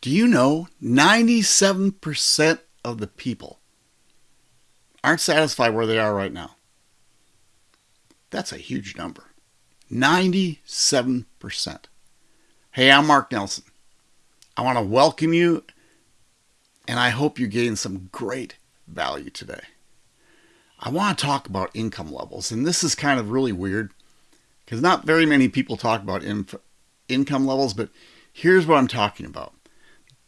Do you know 97% of the people aren't satisfied where they are right now? That's a huge number. 97%. Hey, I'm Mark Nelson. I want to welcome you, and I hope you gain some great value today. I want to talk about income levels, and this is kind of really weird because not very many people talk about income levels, but here's what I'm talking about.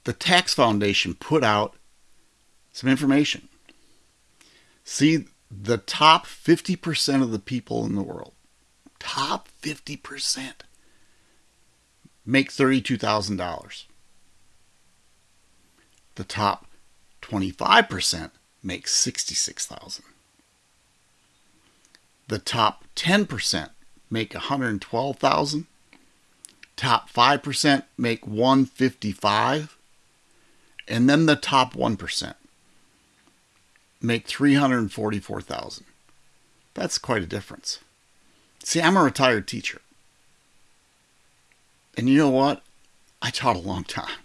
The Tax Foundation put out some information. See, the top 50% of the people in the world, top 50%, make $32,000. The top 25% make 66,000. The top 10% make 112,000. Top 5% make 155. And then the top 1% make 344,000. That's quite a difference. See, I'm a retired teacher. And you know what? I taught a long time.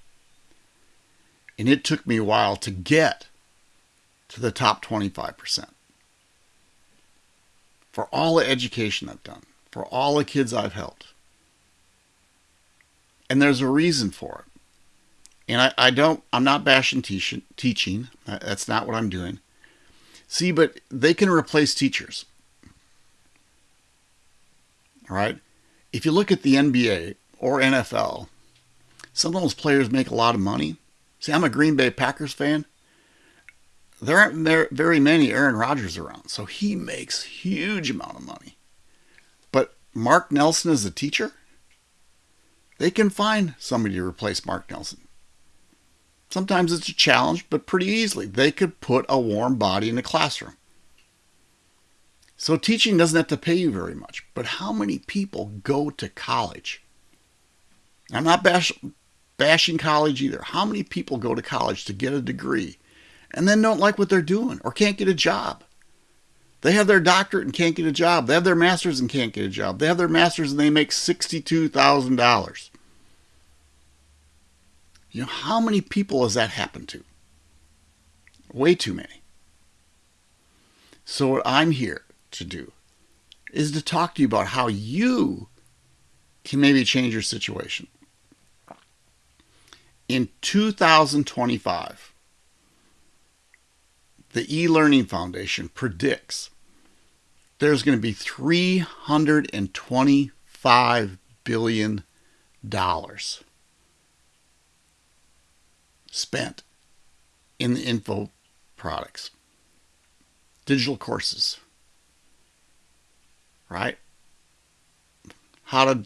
And it took me a while to get to the top 25%. For all the education I've done, for all the kids I've helped. And there's a reason for it. And I, I don't, I'm not bashing teaching, teaching. That's not what I'm doing. See, but they can replace teachers. All right. If you look at the NBA or NFL, some of those players make a lot of money. See, I'm a Green Bay Packers fan. There aren't very many Aaron Rodgers around, so he makes huge amount of money. But Mark Nelson is a teacher. They can find somebody to replace Mark Nelson. Sometimes it's a challenge, but pretty easily. They could put a warm body in the classroom. So teaching doesn't have to pay you very much. But how many people go to college? I'm not bash, bashing college either. How many people go to college to get a degree and then don't like what they're doing or can't get a job? They have their doctorate and can't get a job. They have their master's and can't get a job. They have their master's and they make $62,000. You know, how many people has that happened to? Way too many. So, what I'm here to do is to talk to you about how you can maybe change your situation. In 2025, the e Learning Foundation predicts there's going to be $325 billion spent in the info products, digital courses, right? How to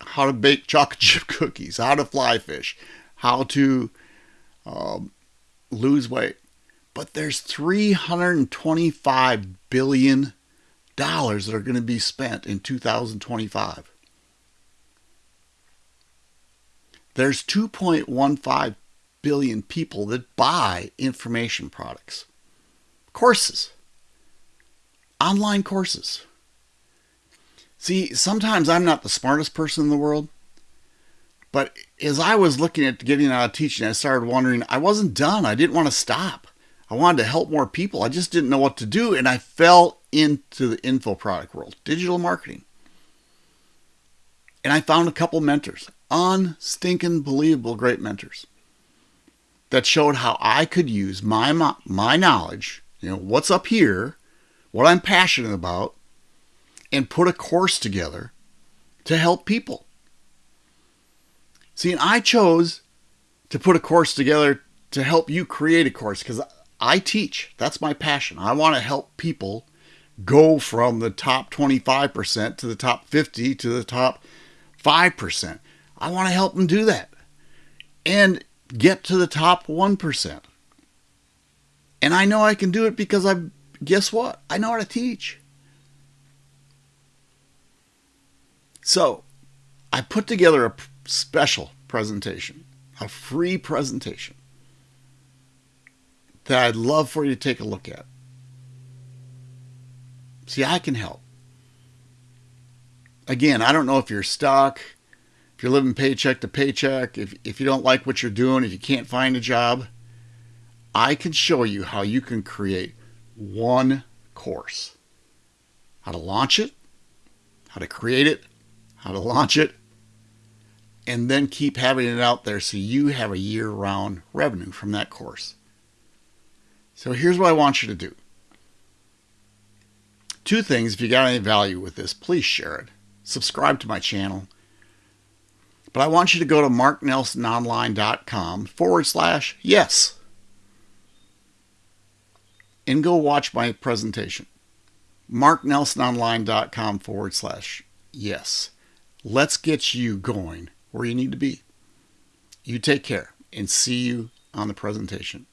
how to bake chocolate chip cookies, how to fly fish, how to um, lose weight. But there's 325 billion dollars that are going to be spent in 2025. There's 2.15 billion people that buy information products, courses, online courses. See, sometimes I'm not the smartest person in the world, but as I was looking at getting out of teaching, I started wondering, I wasn't done. I didn't want to stop. I wanted to help more people. I just didn't know what to do. And I fell into the info product world, digital marketing. And I found a couple mentors unstinking believable great mentors that showed how I could use my my knowledge, you know, what's up here, what I'm passionate about, and put a course together to help people. See, and I chose to put a course together to help you create a course because I teach. That's my passion. I want to help people go from the top 25% to the top 50 to the top 5%. I want to help them do that and get to the top 1%. And I know I can do it because I, guess what? I know how to teach. So I put together a special presentation, a free presentation that I'd love for you to take a look at. See, I can help. Again, I don't know if you're stuck if you're living paycheck to paycheck, if, if you don't like what you're doing, if you can't find a job, I can show you how you can create one course. How to launch it, how to create it, how to launch it, and then keep having it out there so you have a year round revenue from that course. So here's what I want you to do. Two things, if you got any value with this, please share it. Subscribe to my channel. But I want you to go to marknelsononline.com forward slash yes and go watch my presentation. marknelsononline.com forward slash yes. Let's get you going where you need to be. You take care and see you on the presentation.